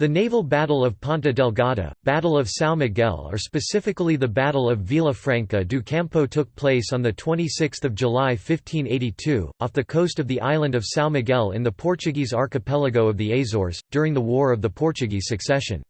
The naval Battle of Ponta Delgada, Battle of São Miguel or specifically the Battle of Vila Franca do Campo took place on 26 July 1582, off the coast of the island of São Miguel in the Portuguese archipelago of the Azores, during the War of the Portuguese Succession.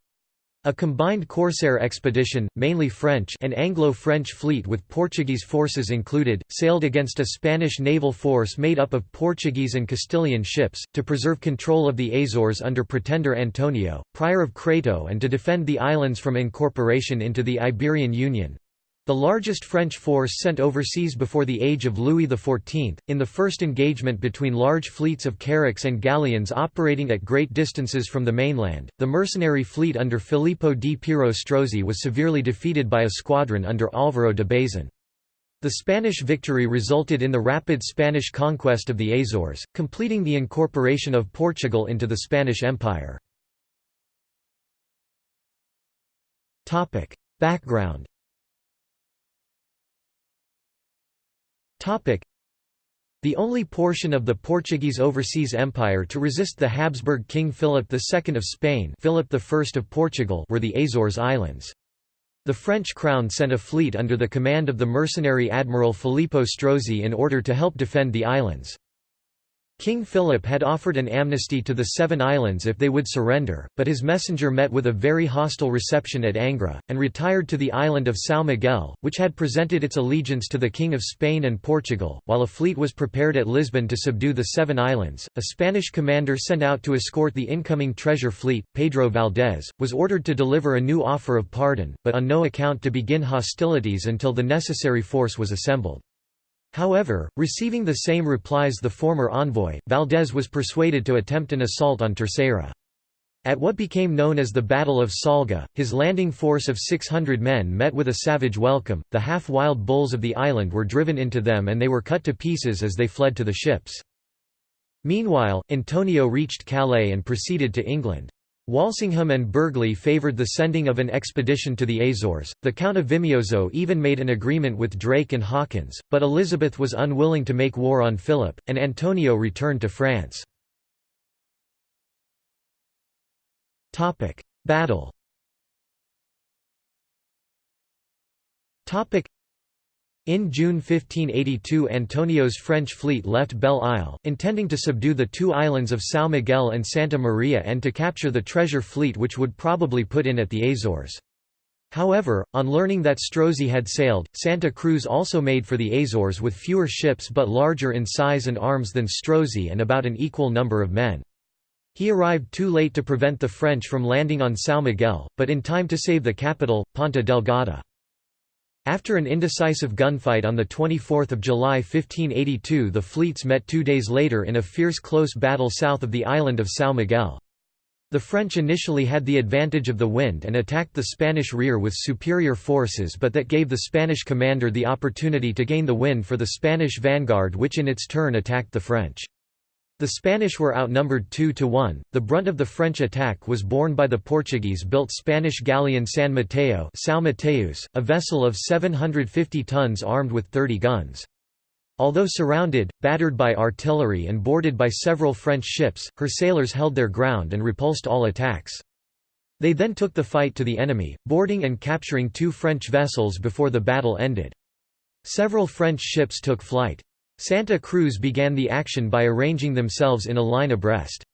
A combined corsair expedition, mainly French and Anglo-French fleet with Portuguese forces included, sailed against a Spanish naval force made up of Portuguese and Castilian ships, to preserve control of the Azores under Pretender Antonio, prior of Crato and to defend the islands from incorporation into the Iberian Union. The largest French force sent overseas before the age of Louis XIV, in the first engagement between large fleets of carracks and galleons operating at great distances from the mainland, the mercenary fleet under Filippo di Piero Strozzi was severely defeated by a squadron under Álvaro de Bazan. The Spanish victory resulted in the rapid Spanish conquest of the Azores, completing the incorporation of Portugal into the Spanish Empire. Background The only portion of the Portuguese overseas empire to resist the Habsburg King Philip II of Spain Philip I of Portugal were the Azores Islands. The French crown sent a fleet under the command of the mercenary admiral Filippo Strozzi in order to help defend the islands. King Philip had offered an amnesty to the Seven Islands if they would surrender, but his messenger met with a very hostile reception at Angra, and retired to the island of São Miguel, which had presented its allegiance to the King of Spain and Portugal. While a fleet was prepared at Lisbon to subdue the Seven Islands, a Spanish commander sent out to escort the incoming treasure fleet, Pedro Valdés, was ordered to deliver a new offer of pardon, but on no account to begin hostilities until the necessary force was assembled. However, receiving the same replies the former envoy, Valdez was persuaded to attempt an assault on Terceira. At what became known as the Battle of Salga, his landing force of 600 men met with a savage welcome, the half-wild bulls of the island were driven into them and they were cut to pieces as they fled to the ships. Meanwhile, Antonio reached Calais and proceeded to England. Walsingham and Burghley favoured the sending of an expedition to the Azores. The Count of Vimioso even made an agreement with Drake and Hawkins, but Elizabeth was unwilling to make war on Philip, and Antonio returned to France. Battle. In June 1582 Antonio's French fleet left Belle Isle, intending to subdue the two islands of São Miguel and Santa Maria and to capture the treasure fleet which would probably put in at the Azores. However, on learning that Strozzi had sailed, Santa Cruz also made for the Azores with fewer ships but larger in size and arms than Strozzi and about an equal number of men. He arrived too late to prevent the French from landing on São Miguel, but in time to save the capital, Ponta Delgada. After an indecisive gunfight on 24 July 1582 the fleets met two days later in a fierce close battle south of the island of São Miguel. The French initially had the advantage of the wind and attacked the Spanish rear with superior forces but that gave the Spanish commander the opportunity to gain the wind for the Spanish vanguard which in its turn attacked the French. The Spanish were outnumbered 2 to 1. The brunt of the French attack was borne by the Portuguese-built Spanish galleon San Mateo, São Mateus, a vessel of 750 tons armed with 30 guns. Although surrounded, battered by artillery and boarded by several French ships, her sailors held their ground and repulsed all attacks. They then took the fight to the enemy, boarding and capturing two French vessels before the battle ended. Several French ships took flight. Santa Cruz began the action by arranging themselves in a line abreast.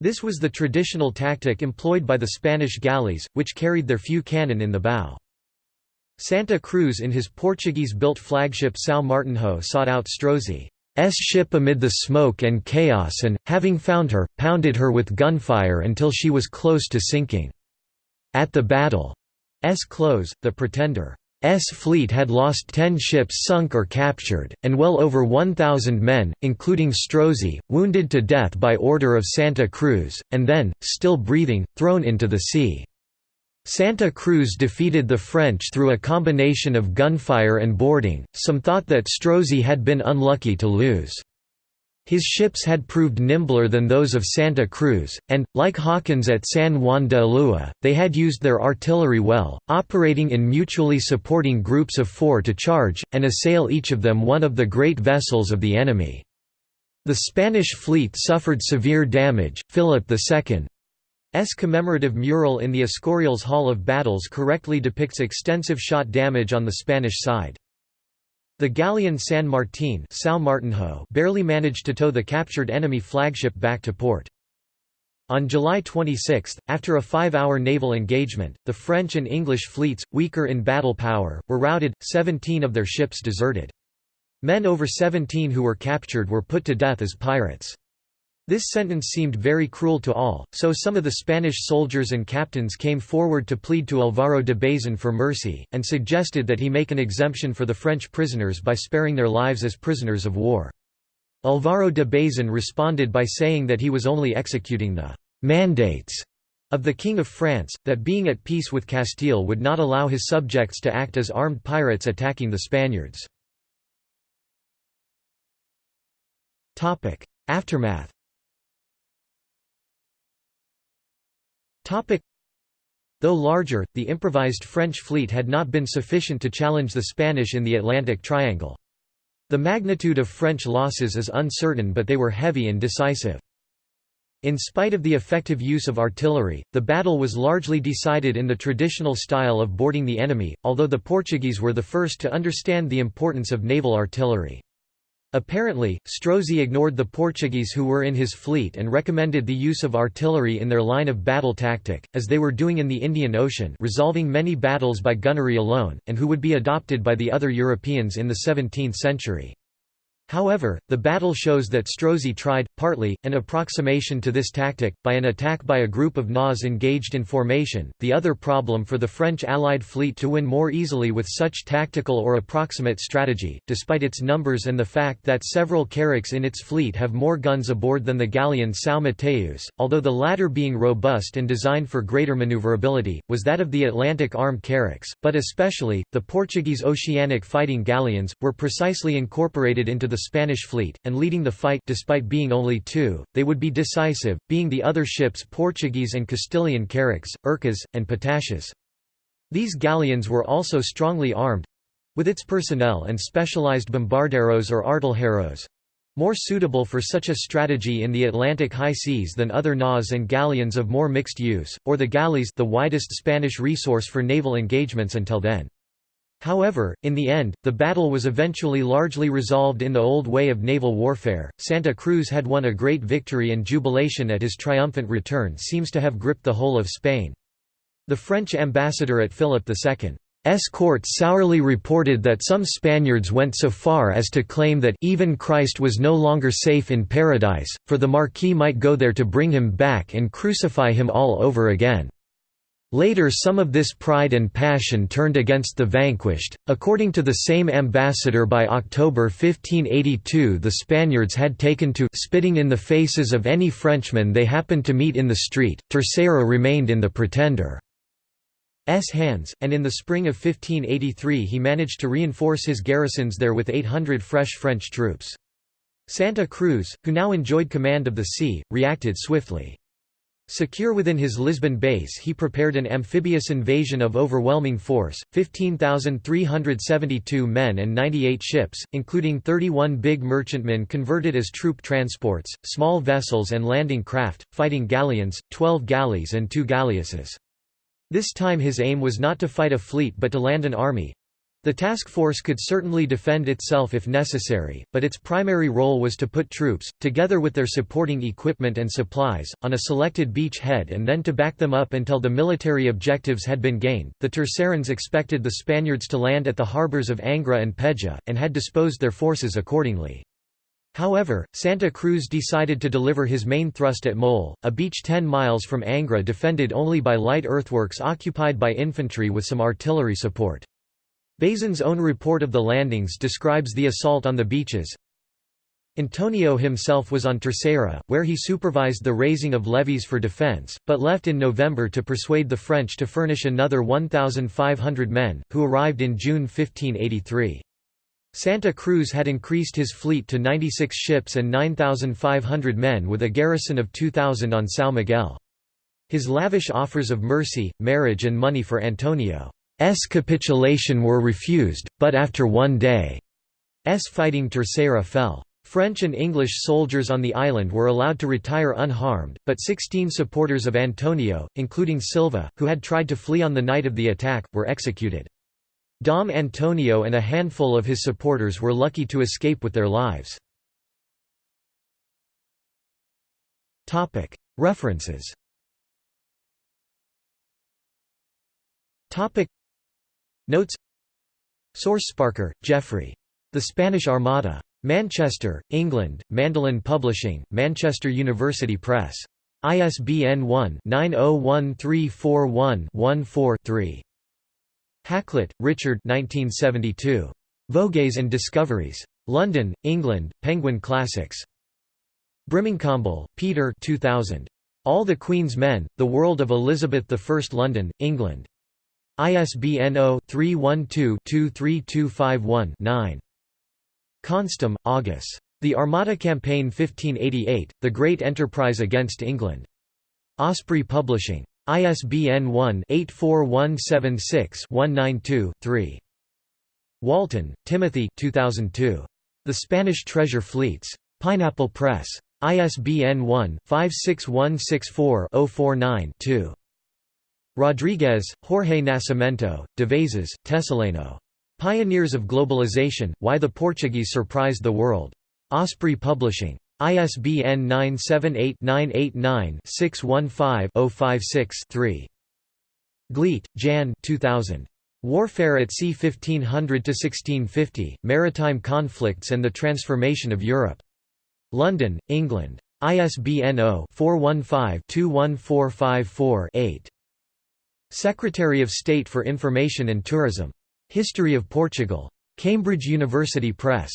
This was the traditional tactic employed by the Spanish galleys, which carried their few cannon in the bow. Santa Cruz in his Portuguese-built flagship São Martinho sought out Strozzi's ship amid the smoke and chaos and, having found her, pounded her with gunfire until she was close to sinking. At the battle's close, the Pretender S fleet had lost ten ships sunk or captured, and well over 1,000 men, including Strozzi, wounded to death by order of Santa Cruz, and then, still breathing, thrown into the sea. Santa Cruz defeated the French through a combination of gunfire and boarding, some thought that Strozzi had been unlucky to lose. His ships had proved nimbler than those of Santa Cruz, and, like Hawkins at San Juan de Ulua, they had used their artillery well, operating in mutually supporting groups of four to charge, and assail each of them one of the great vessels of the enemy. The Spanish fleet suffered severe damage, Philip II commemorative mural in the Escorials Hall of Battles correctly depicts extensive shot damage on the Spanish side. The galleon San Martín barely managed to tow the captured enemy flagship back to port. On July 26, after a five-hour naval engagement, the French and English fleets, weaker in battle power, were routed, 17 of their ships deserted. Men over 17 who were captured were put to death as pirates. This sentence seemed very cruel to all, so some of the Spanish soldiers and captains came forward to plead to Alvaro de Bazan for mercy, and suggested that he make an exemption for the French prisoners by sparing their lives as prisoners of war. Alvaro de Bazan responded by saying that he was only executing the «mandates» of the King of France, that being at peace with Castile would not allow his subjects to act as armed pirates attacking the Spaniards. Aftermath Though larger, the improvised French fleet had not been sufficient to challenge the Spanish in the Atlantic Triangle. The magnitude of French losses is uncertain but they were heavy and decisive. In spite of the effective use of artillery, the battle was largely decided in the traditional style of boarding the enemy, although the Portuguese were the first to understand the importance of naval artillery. Apparently, Strozzi ignored the Portuguese who were in his fleet and recommended the use of artillery in their line of battle tactic, as they were doing in the Indian Ocean resolving many battles by gunnery alone, and who would be adopted by the other Europeans in the 17th century. However, the battle shows that Strozzi tried, partly, an approximation to this tactic, by an attack by a group of naus engaged in formation. The other problem for the French Allied fleet to win more easily with such tactical or approximate strategy, despite its numbers and the fact that several carracks in its fleet have more guns aboard than the galleon São Mateus, although the latter being robust and designed for greater maneuverability, was that of the Atlantic armed carracks, but especially, the Portuguese oceanic fighting galleons, were precisely incorporated into the Spanish fleet, and leading the fight despite being only two, they would be decisive, being the other ships Portuguese and Castilian carracks, urcas, and petachas. These galleons were also strongly armed—with its personnel and specialized bombarderos or artilleros, more suitable for such a strategy in the Atlantic high seas than other naus and galleons of more mixed use, or the galleys the widest Spanish resource for naval engagements until then. However, in the end, the battle was eventually largely resolved in the old way of naval warfare. Santa Cruz had won a great victory, and jubilation at his triumphant return seems to have gripped the whole of Spain. The French ambassador at Philip II's court sourly reported that some Spaniards went so far as to claim that even Christ was no longer safe in paradise, for the Marquis might go there to bring him back and crucify him all over again. Later some of this pride and passion turned against the vanquished. According to the same ambassador by October 1582 the Spaniards had taken to spitting in the faces of any Frenchman they happened to meet in the street. Terceira remained in the Pretender's hands, and in the spring of 1583 he managed to reinforce his garrisons there with 800 fresh French troops. Santa Cruz, who now enjoyed command of the sea, reacted swiftly. Secure within his Lisbon base he prepared an amphibious invasion of overwhelming force, 15,372 men and 98 ships, including 31 big merchantmen converted as troop transports, small vessels and landing craft, fighting galleons, 12 galleys and two galleasses. This time his aim was not to fight a fleet but to land an army, the task force could certainly defend itself if necessary, but its primary role was to put troops, together with their supporting equipment and supplies, on a selected beach head and then to back them up until the military objectives had been gained. The Terceirans expected the Spaniards to land at the harbors of Angra and Peja, and had disposed their forces accordingly. However, Santa Cruz decided to deliver his main thrust at Mole, a beach 10 miles from Angra defended only by light earthworks occupied by infantry with some artillery support. Bazan's own report of the landings describes the assault on the beaches. Antonio himself was on Terceira, where he supervised the raising of levies for defense, but left in November to persuade the French to furnish another 1,500 men, who arrived in June 1583. Santa Cruz had increased his fleet to 96 ships and 9,500 men with a garrison of 2,000 on São Miguel. His lavish offers of mercy, marriage and money for Antonio capitulation were refused, but after one day's fighting Terceira fell. French and English soldiers on the island were allowed to retire unharmed, but 16 supporters of Antonio, including Silva, who had tried to flee on the night of the attack, were executed. Dom Antonio and a handful of his supporters were lucky to escape with their lives. References Notes Source Sparker, Geoffrey. The Spanish Armada. Manchester, England, Mandolin Publishing, Manchester University Press. ISBN 1-901341-14-3. Hakluyt, Richard 1972. Voyages and Discoveries. London, England, Penguin Classics. Brimacombe, Peter 2000. All the Queen's Men, The World of Elizabeth I London, England. ISBN 0-312-23251-9. Konstam, August. The Armada Campaign 1588, The Great Enterprise Against England. Osprey Publishing. ISBN 1-84176-192-3. Walton, Timothy 2002. The Spanish Treasure Fleets. Pineapple Press. ISBN 1-56164-049-2. Rodrigues, Jorge Nascimento, Devezas, Tessaleno. Pioneers of Globalization, Why the Portuguese Surprised the World. Osprey Publishing. ISBN 978-989-615-056-3. Glete, Jan 2000. Warfare at Sea 1500–1650, Maritime Conflicts and the Transformation of Europe. London, England. ISBN 0-415-21454-8. Secretary of State for Information and Tourism. History of Portugal. Cambridge University Press.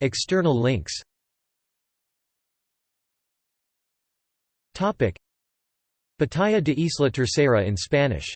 External links Batalla de Isla Tercera in Spanish